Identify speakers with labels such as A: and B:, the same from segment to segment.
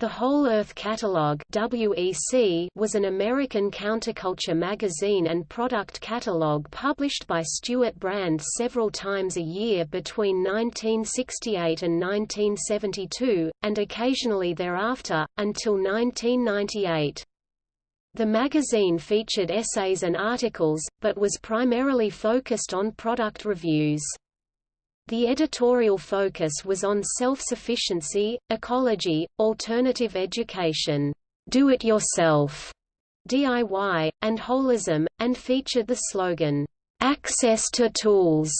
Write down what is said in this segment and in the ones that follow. A: The Whole Earth Catalog (WEC) was an American counterculture magazine and product catalog published by Stewart Brand several times a year between 1968 and 1972 and occasionally thereafter until 1998. The magazine featured essays and articles, but was primarily focused on product reviews. The editorial focus was on self-sufficiency, ecology, alternative education, do-it-yourself, DIY, and holism, and featured the slogan, "'Access to Tools'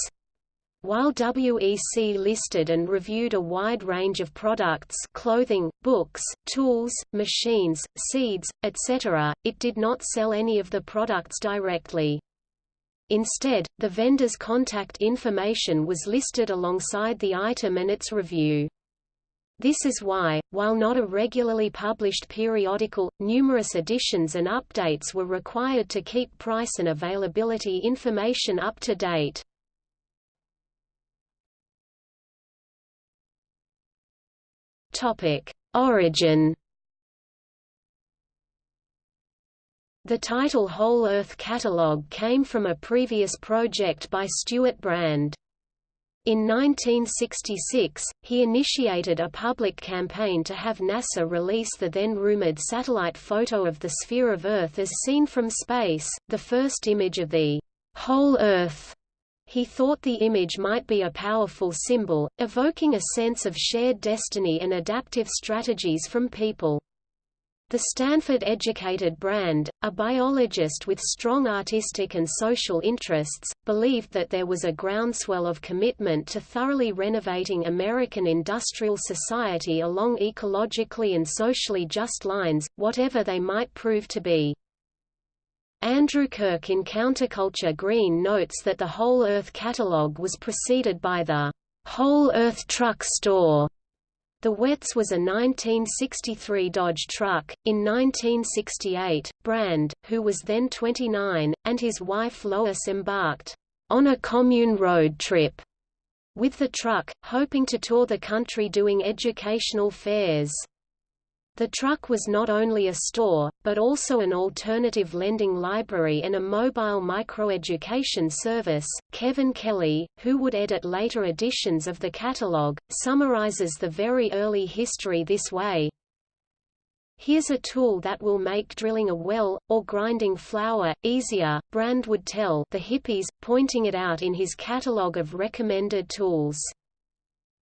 A: While WEC listed and reviewed a wide range of products clothing, books, tools, machines, seeds, etc., it did not sell any of the products directly. Instead, the vendor's contact information was listed alongside the item and its review. This is why, while not a regularly published periodical, numerous editions and updates were required to keep price and availability information up to date. Origin The title Whole Earth Catalog came from a previous project by Stewart Brand. In 1966, he initiated a public campaign to have NASA release the then-rumored satellite photo of the sphere of Earth as seen from space, the first image of the whole Earth. He thought the image might be a powerful symbol, evoking a sense of shared destiny and adaptive strategies from people. The Stanford-educated Brand, a biologist with strong artistic and social interests, believed that there was a groundswell of commitment to thoroughly renovating American industrial society along ecologically and socially just lines, whatever they might prove to be. Andrew Kirk in Counterculture Green notes that the Whole Earth catalog was preceded by the Whole Earth Truck Store the WETS was a 1963 Dodge truck. In 1968, Brand, who was then 29, and his wife Lois embarked on a commune road trip with the truck, hoping to tour the country doing educational fairs. The truck was not only a store, but also an alternative lending library and a mobile microeducation service. Kevin Kelly, who would edit later editions of the catalog, summarizes the very early history this way Here's a tool that will make drilling a well, or grinding flour, easier, Brand would tell the hippies, pointing it out in his catalogue of recommended tools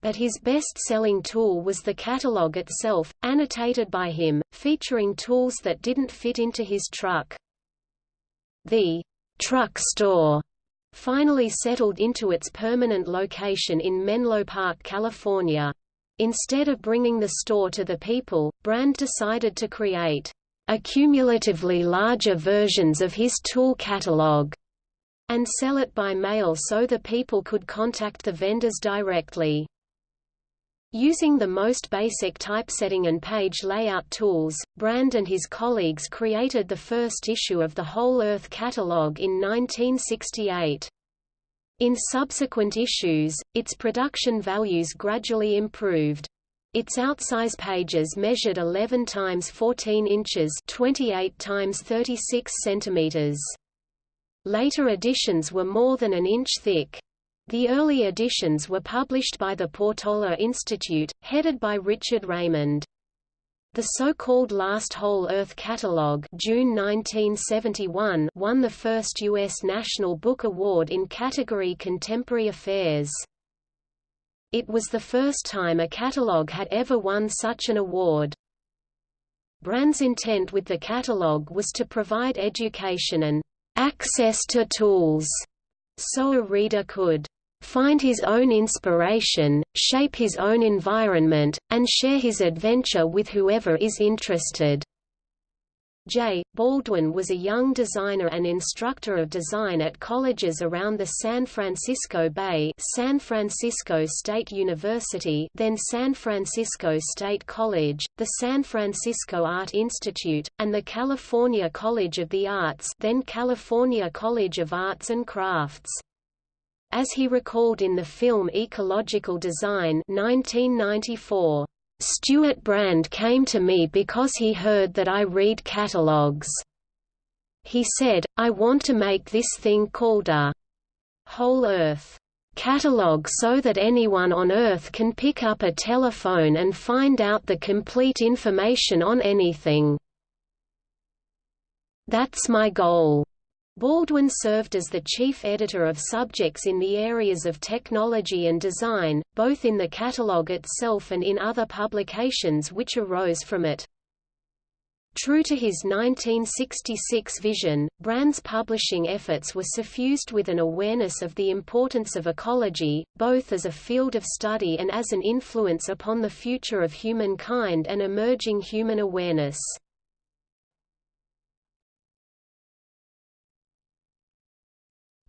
A: but his best-selling tool was the catalog itself, annotated by him, featuring tools that didn't fit into his truck. The truck store finally settled into its permanent location in Menlo Park, California. Instead of bringing the store to the people, Brand decided to create accumulatively larger versions of his tool catalog and sell it by mail so the people could contact the vendors directly. Using the most basic typesetting and page layout tools, Brand and his colleagues created the first issue of the Whole Earth Catalog in 1968. In subsequent issues, its production values gradually improved. Its outsize pages measured 11 times 14 inches 28 times 36 centimeters. Later editions were more than an inch thick. The early editions were published by the Portola Institute, headed by Richard Raymond. The so-called Last Whole Earth Catalog June 1971 won the first U.S. National Book Award in category Contemporary Affairs. It was the first time a catalog had ever won such an award. Brand's intent with the catalog was to provide education and access to tools so a reader could find his own inspiration, shape his own environment, and share his adventure with whoever is interested. J. Baldwin was a young designer and instructor of design at colleges around the San Francisco Bay San Francisco State University then San Francisco State College, the San Francisco Art Institute, and the California College of the Arts then California College of Arts and Crafts. As he recalled in the film Ecological Design 1994, Stewart Brand came to me because he heard that I read catalogs. He said, I want to make this thing called a whole earth catalog so that anyone on earth can pick up a telephone and find out the complete information on anything. That's my goal. Baldwin served as the chief editor of subjects in the areas of technology and design, both in the catalogue itself and in other publications which arose from it. True to his 1966 vision, Brand's publishing efforts were suffused with an awareness of the importance of ecology, both as a field of study and as an influence upon the future of humankind and emerging human awareness.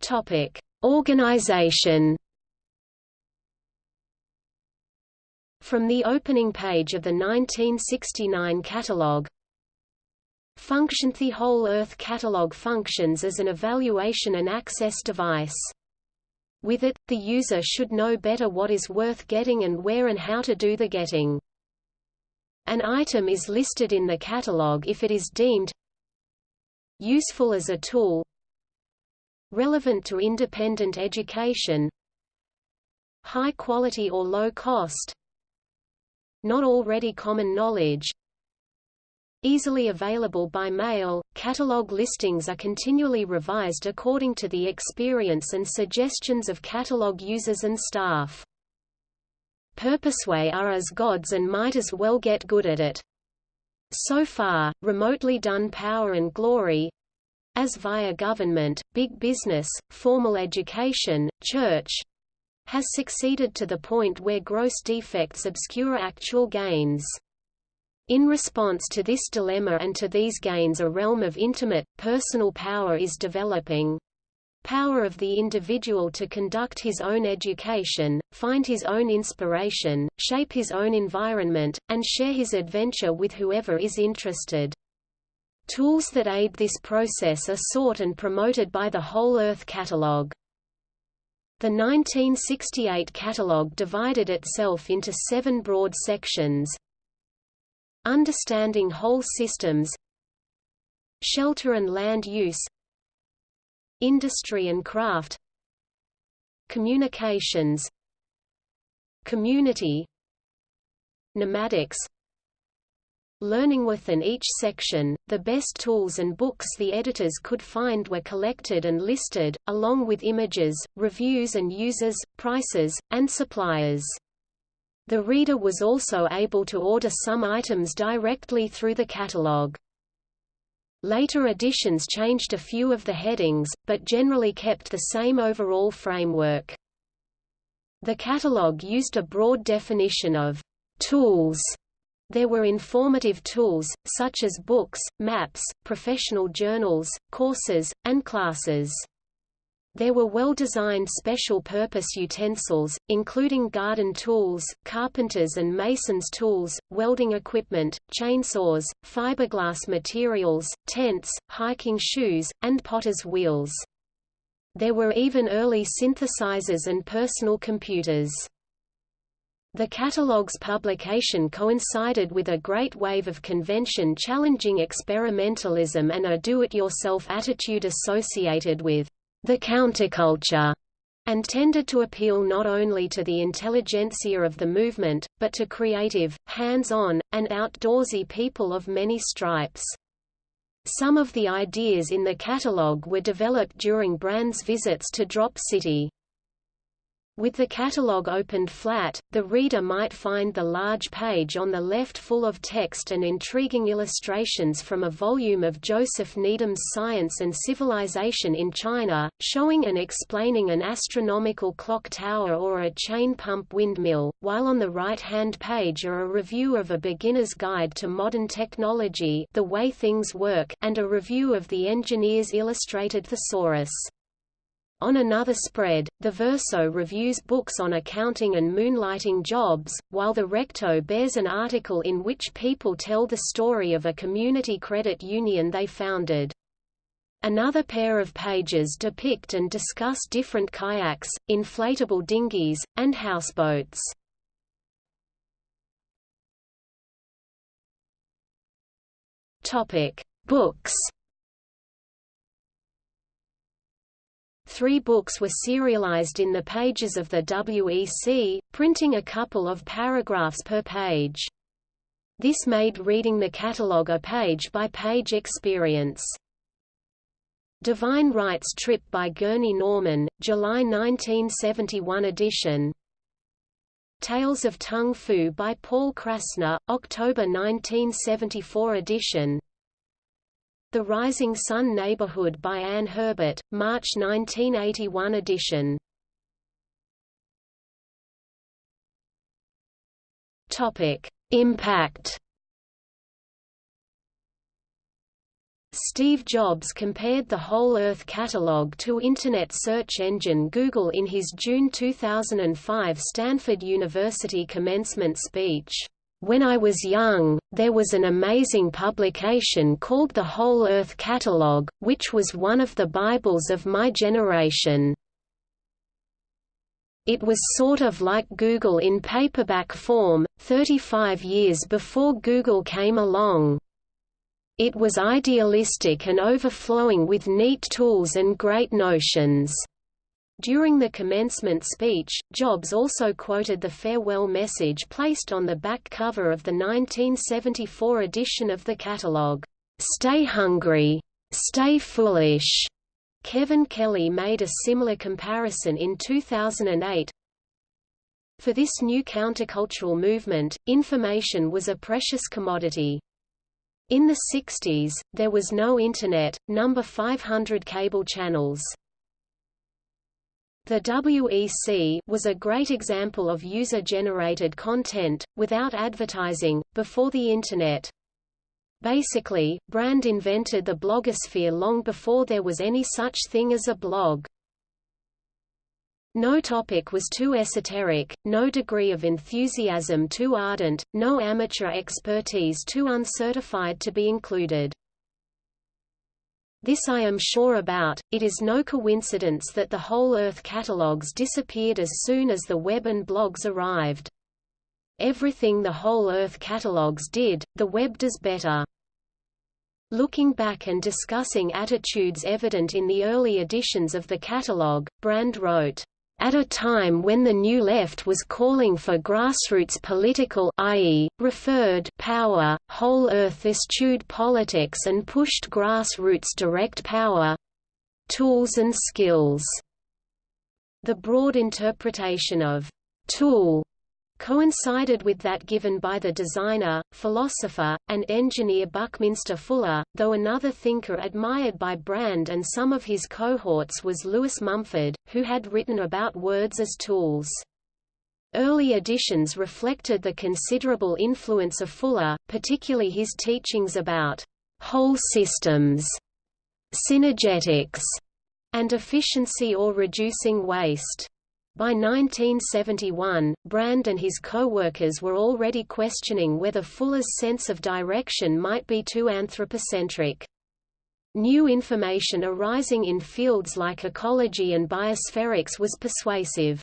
B: Topic: Organization.
A: From the opening page of the 1969 catalog, Function The Whole Earth Catalog functions as an evaluation and access device. With it, the user should know better what is worth getting and where and how to do the getting. An item is listed in the catalog if it is deemed useful as a tool, relevant to independent education high quality or low cost not already common knowledge easily available by mail catalog listings are continually revised according to the experience and suggestions of catalog users and staff Purposeway are as gods and might as well get good at it so far, remotely done power and glory, as via government, big business, formal education, church has succeeded to the point where gross defects obscure actual gains. In response to this dilemma and to these gains a realm of intimate, personal power is developing. Power of the individual to conduct his own education, find his own inspiration, shape his own environment, and share his adventure with whoever is interested. Tools that aid this process are sought and promoted by the Whole Earth Catalog. The 1968 catalog divided itself into seven broad sections Understanding Whole Systems Shelter and Land Use Industry and Craft Communications Community Nomadics learning within each section, the best tools and books the editors could find were collected and listed, along with images, reviews and users, prices, and suppliers. The reader was also able to order some items directly through the catalog. Later editions changed a few of the headings, but generally kept the same overall framework. The catalog used a broad definition of tools there were informative tools, such as books, maps, professional journals, courses, and classes. There were well-designed special-purpose utensils, including garden tools, carpenters' and masons' tools, welding equipment, chainsaws, fiberglass materials, tents, hiking shoes, and potter's wheels. There were even early synthesizers and personal computers. The catalog's publication coincided with a great wave of convention challenging experimentalism and a do-it-yourself attitude associated with the counterculture, and tended to appeal not only to the intelligentsia of the movement, but to creative, hands-on, and outdoorsy people of many stripes. Some of the ideas in the catalog were developed during Brand's visits to Drop City. With the catalogue opened flat, the reader might find the large page on the left full of text and intriguing illustrations from a volume of Joseph Needham's Science and Civilization in China, showing and explaining an astronomical clock tower or a chain pump windmill, while on the right-hand page are a review of A Beginner's Guide to Modern Technology The Way Things Work and a review of the Engineer's Illustrated Thesaurus. On another spread, the Verso reviews books on accounting and moonlighting jobs, while the Recto bears an article in which people tell the story of a community credit union they founded. Another pair of pages depict and discuss different kayaks, inflatable dinghies, and houseboats.
B: Topic: Books.
A: Three books were serialized in the pages of the WEC, printing a couple of paragraphs per page. This made reading the catalogue a page-by-page -page experience. Divine Rights Trip by Gurney Norman, July 1971 edition Tales of Tongue Fu by Paul Krassner, October 1974 edition the Rising Sun Neighborhood by Anne Herbert, March 1981 edition.
B: Topic: Impact.
A: Steve Jobs compared the Whole Earth catalog to internet search engine Google in his June 2005 Stanford University commencement speech. When I was young, there was an amazing publication called The Whole Earth Catalogue, which was one of the Bibles of my generation. It was sort of like Google in paperback form, 35 years before Google came along. It was idealistic and overflowing with neat tools and great notions. During the commencement speech, Jobs also quoted the farewell message placed on the back cover of the 1974 edition of the catalog, "'Stay Hungry. Stay Foolish'". Kevin Kelly made a similar comparison in 2008. For this new countercultural movement, information was a precious commodity. In the 60s, there was no Internet, number 500 cable channels. The WEC was a great example of user-generated content, without advertising, before the Internet. Basically, Brand invented the blogosphere long before there was any such thing as a blog. No topic was too esoteric, no degree of enthusiasm too ardent, no amateur expertise too uncertified to be included. This I am sure about, it is no coincidence that the whole Earth catalogues disappeared as soon as the web and blogs arrived. Everything the whole Earth catalogues did, the web does better. Looking back and discussing attitudes evident in the early editions of the catalogue, Brand wrote, at a time when the New Left was calling for grassroots political i.e., referred power, whole-earth eschewed politics and pushed grassroots direct power tools and skills. The broad interpretation of tool coincided with that given by the designer, philosopher, and engineer Buckminster Fuller, though another thinker admired by Brand and some of his cohorts was Lewis Mumford, who had written about words as tools. Early editions reflected the considerable influence of Fuller, particularly his teachings about whole systems, synergetics, and efficiency or reducing waste. By 1971, Brand and his co-workers were already questioning whether Fuller's sense of direction might be too anthropocentric. New information arising in fields like ecology and biospherics was persuasive.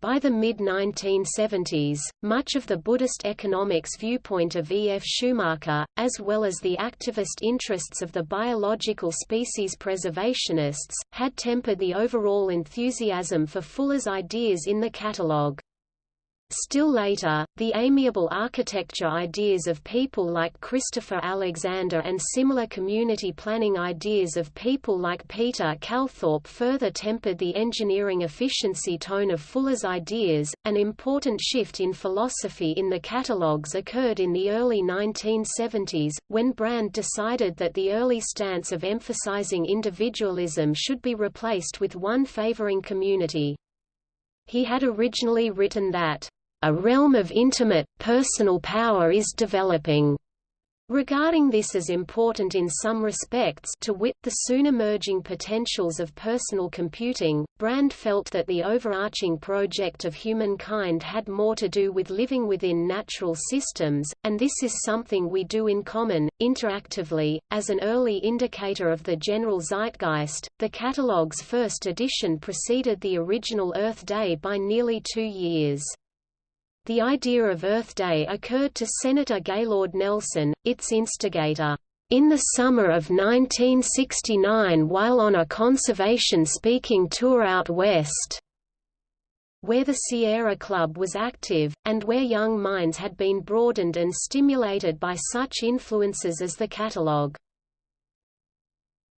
A: By the mid-1970s, much of the Buddhist economics viewpoint of E. F. Schumacher, as well as the activist interests of the biological species preservationists, had tempered the overall enthusiasm for Fuller's ideas in the catalogue. Still later, the amiable architecture ideas of people like Christopher Alexander and similar community planning ideas of people like Peter Calthorpe further tempered the engineering efficiency tone of Fuller's ideas. An important shift in philosophy in the catalogues occurred in the early 1970s, when Brand decided that the early stance of emphasizing individualism should be replaced with one favoring community. He had originally written that a realm of intimate, personal power is developing. Regarding this as important in some respects to wit the soon-emerging potentials of personal computing, Brand felt that the overarching project of humankind had more to do with living within natural systems, and this is something we do in common, interactively. As an early indicator of the general zeitgeist, the catalog's first edition preceded the original Earth Day by nearly two years. The idea of Earth Day occurred to Senator Gaylord Nelson, its instigator. In the summer of 1969 while on a conservation-speaking tour out west, where the Sierra Club was active, and where young minds had been broadened and stimulated by such influences as the catalogue.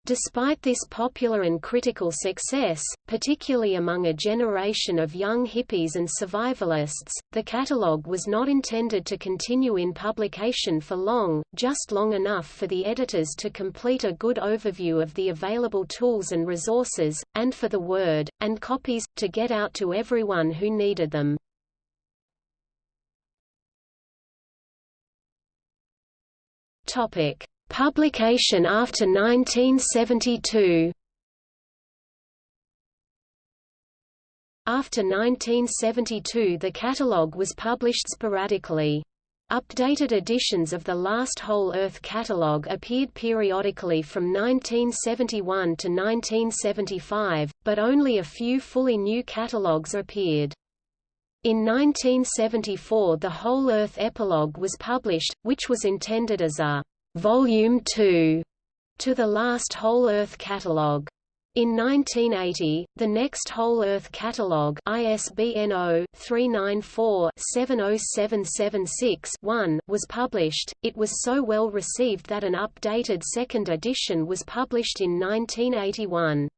A: Despite this popular and critical success, particularly among a generation of young hippies and survivalists, the catalogue was not intended to continue in publication for long, just long enough for the editors to complete a good overview of the available tools and resources, and for the Word, and copies, to get out to everyone who needed them.
B: Topic. Publication after 1972 After
A: 1972 the catalogue was published sporadically. Updated editions of the last Whole Earth catalogue appeared periodically from 1971 to 1975, but only a few fully new catalogues appeared. In 1974 the Whole Earth Epilogue was published, which was intended as a Volume 2 to the last Whole Earth Catalogue. In 1980, the next Whole Earth Catalogue ISBN 0-394-70776-1 was published. It was so well received that an updated second edition was published in 1981.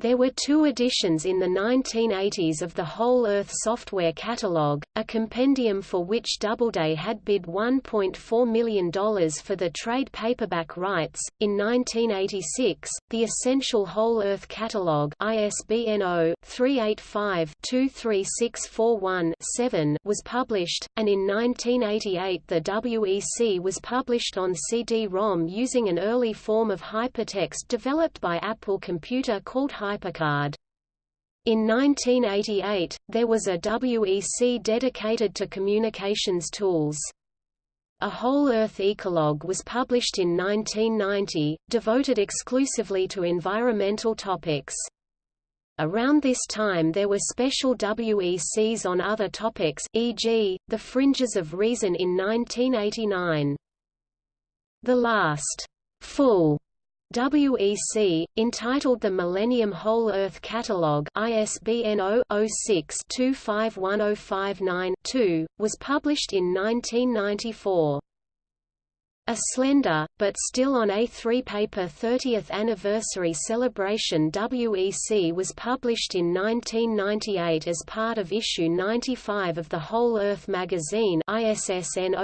A: There were two editions in the 1980s of the Whole Earth Software Catalog, a compendium for which Doubleday had bid $1.4 million for the trade paperback rights. In 1986, the Essential Whole Earth Catalog ISBN 0-385-23641-7 was published, and in 1988 the WEC was published on CD-ROM using an early form of hypertext developed by Apple Computer called Hypertext HyperCard. In 1988, there was a WEC dedicated to communications tools. A Whole Earth Ecolog was published in 1990, devoted exclusively to environmental topics. Around this time there were special WECs on other topics e.g., The Fringes of Reason in 1989. The last full WEC, entitled the Millennium Whole Earth Catalogue ISBN 0-06-251059-2, was published in 1994. A slender, but still on A3 paper 30th anniversary celebration WEC was published in 1998 as part of issue 95 of the Whole Earth magazine ISSN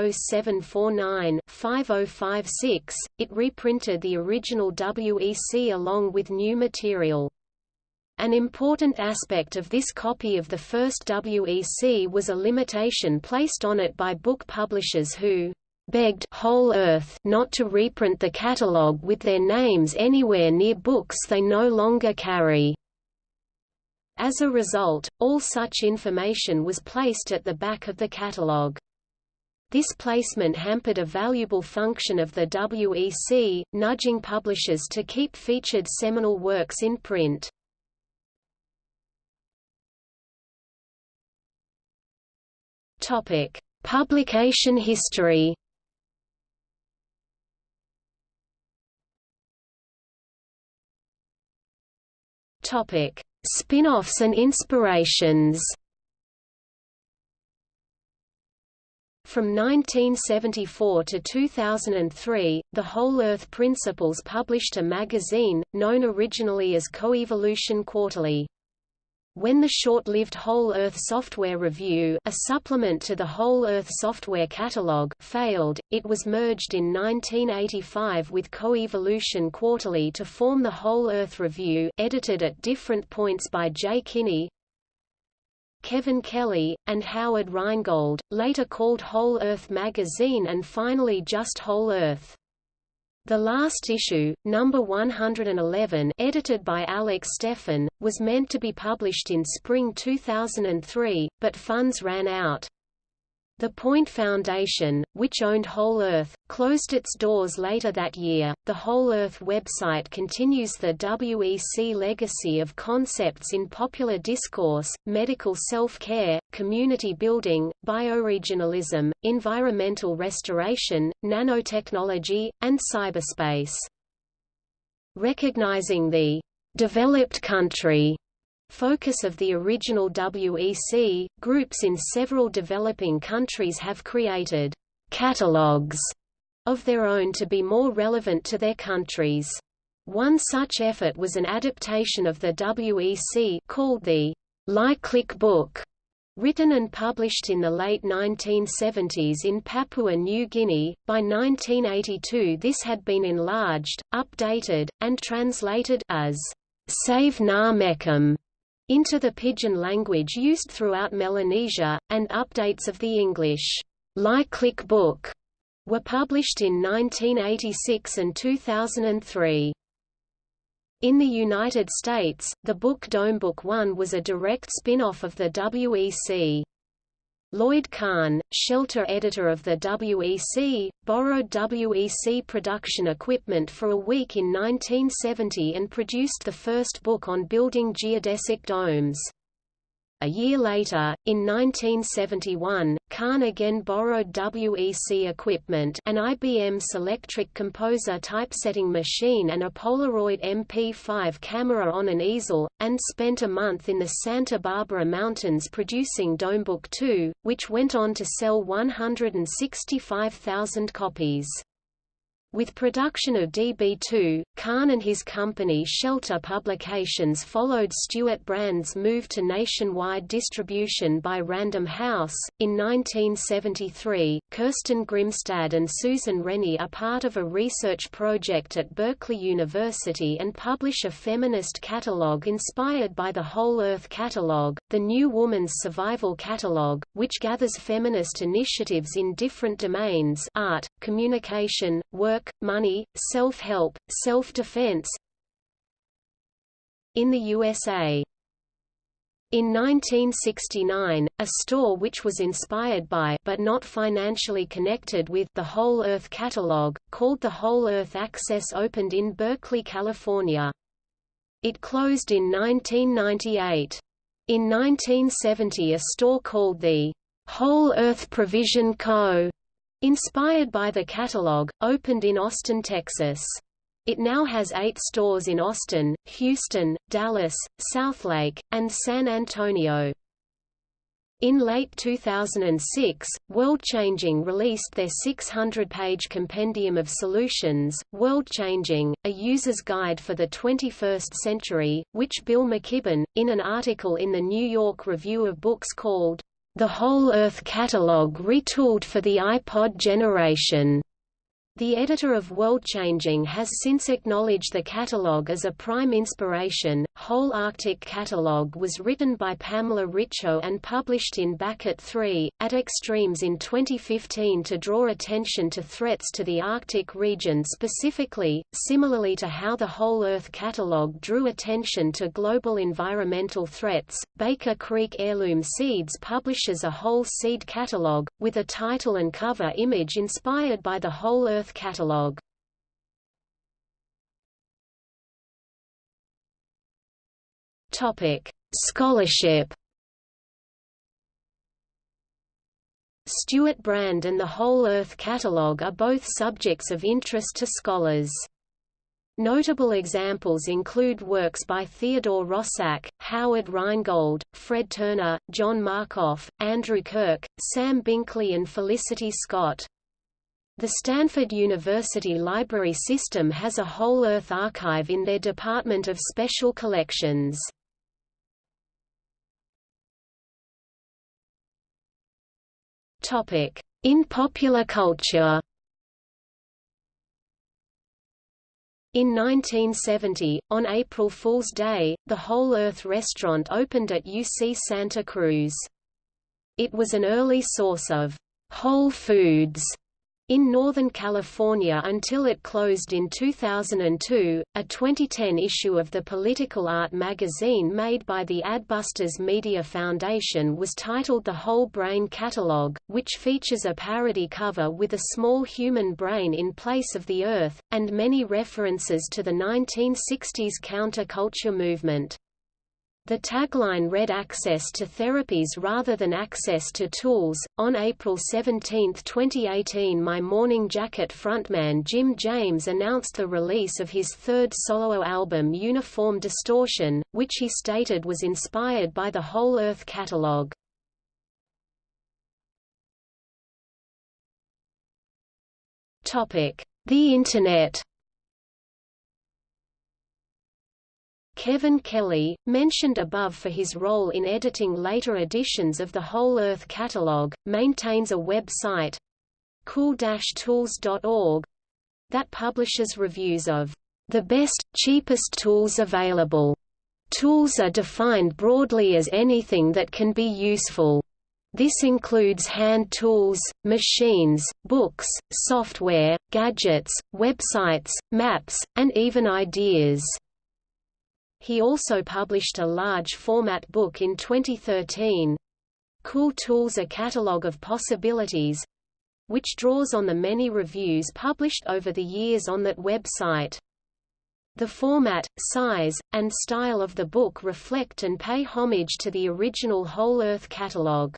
A: 0749-5056, it reprinted the original WEC along with new material. An important aspect of this copy of the first WEC was a limitation placed on it by book publishers who, begged Whole Earth not to reprint the catalogue with their names anywhere near books they no longer carry. As a result, all such information was placed at the back of the catalogue. This placement hampered a valuable function of the WEC, nudging publishers to keep featured seminal works in print.
B: Topic: Publication history Topic: Spin-offs and inspirations.
A: From 1974 to 2003, The Whole Earth principals published a magazine, known originally as Coevolution Quarterly. When the short-lived Whole Earth Software Review a supplement to the Whole Earth Software Catalog failed, it was merged in 1985 with Coevolution Quarterly to form the Whole Earth Review, edited at different points by Jay Kinney, Kevin Kelly, and Howard Rheingold, later called Whole Earth Magazine and finally just Whole Earth. The last issue, number 111 edited by Alex Steffen, was meant to be published in spring 2003, but funds ran out. The Point Foundation, which owned Whole Earth, closed its doors later that year. The Whole Earth website continues the WEC legacy of concepts in popular discourse, medical self-care, community building, bioregionalism, environmental restoration, nanotechnology, and cyberspace. Recognizing the developed country focus of the original WEC, groups in several developing countries have created catalogues of their own to be more relevant to their countries. One such effort was an adaptation of the WEC called the Liklik Buk, written and published in the late 1970s in Papua New Guinea. By 1982 this had been enlarged, updated, and translated as Save Na Mekim into the Pidgin language used throughout Melanesia, and updates of the English Click book were published in 1986 and 2003. In the United States, the book Dome Book One was a direct spin-off of the WEC Lloyd Kahn, shelter editor of the WEC, borrowed WEC production equipment for a week in 1970 and produced the first book on building geodesic domes. A year later, in 1971, Kahn again borrowed WEC equipment an IBM Selectric Composer typesetting machine and a Polaroid MP5 camera on an easel, and spent a month in the Santa Barbara Mountains producing Domebook 2, which went on to sell 165,000 copies. With production of DB2, Kahn and his company Shelter Publications followed Stewart Brand's move to nationwide distribution by Random House. In 1973, Kirsten Grimstad and Susan Rennie are part of a research project at Berkeley University and publish a feminist catalogue inspired by the Whole Earth Catalogue, the New Woman's Survival Catalogue, which gathers feminist initiatives in different domains art, communication, work, work, money, self-help, self-defense in the USA. In 1969, a store which was inspired by but not financially connected with the Whole Earth catalog, called the Whole Earth Access opened in Berkeley, California. It closed in 1998. In 1970 a store called the Whole Earth Provision Co. Inspired by the catalog, opened in Austin, Texas. It now has eight stores in Austin, Houston, Dallas, Southlake, and San Antonio. In late 2006, WorldChanging released their 600-page compendium of solutions, WorldChanging, a user's guide for the 21st century, which Bill McKibben, in an article in the New York Review of Books called, the Whole Earth Catalog retooled for the iPod generation the editor of World Changing has since acknowledged the catalogue as a prime inspiration. Whole Arctic Catalogue was written by Pamela Richo and published in at 3, at Extremes in 2015 to draw attention to threats to the Arctic region specifically, similarly to how the Whole Earth Catalogue drew attention to global environmental threats. Baker Creek Heirloom Seeds publishes a whole seed catalogue, with a title and cover image inspired by the Whole Earth Earth Catalog
B: Topic: Scholarship.
A: Stewart Brand and the Whole Earth Catalogue are both subjects of interest to scholars. Notable examples include works by Theodore Roszak, Howard Rheingold, Fred Turner, John Markoff, Andrew Kirk, Sam Binkley and Felicity Scott. The Stanford University Library System has a Whole Earth Archive in their Department of Special Collections.
B: In popular
A: culture In 1970, on April Fool's Day, the Whole Earth restaurant opened at UC Santa Cruz. It was an early source of whole foods in Northern California until it closed in 2002, a 2010 issue of the political art magazine made by the Adbusters Media Foundation was titled The Whole Brain Catalog, which features a parody cover with a small human brain in place of the Earth, and many references to the 1960s counterculture movement. The tagline read Access to Therapies rather than Access to Tools. On April 17, 2018, My Morning Jacket frontman Jim James announced the release of his third solo album Uniform Distortion, which he stated was inspired by the Whole Earth catalog.
B: Topic: The Internet
A: Kevin Kelly, mentioned above for his role in editing later editions of the Whole Earth Catalog, maintains a website cool-tools.org that publishes reviews of the best, cheapest tools available. Tools are defined broadly as anything that can be useful. This includes hand tools, machines, books, software, gadgets, websites, maps, and even ideas. He also published a large format book in 2013 Cool Tools A Catalogue of Possibilities which draws on the many reviews published over the years on that website. The format, size, and style of the book reflect and pay homage to the original
B: Whole Earth Catalog.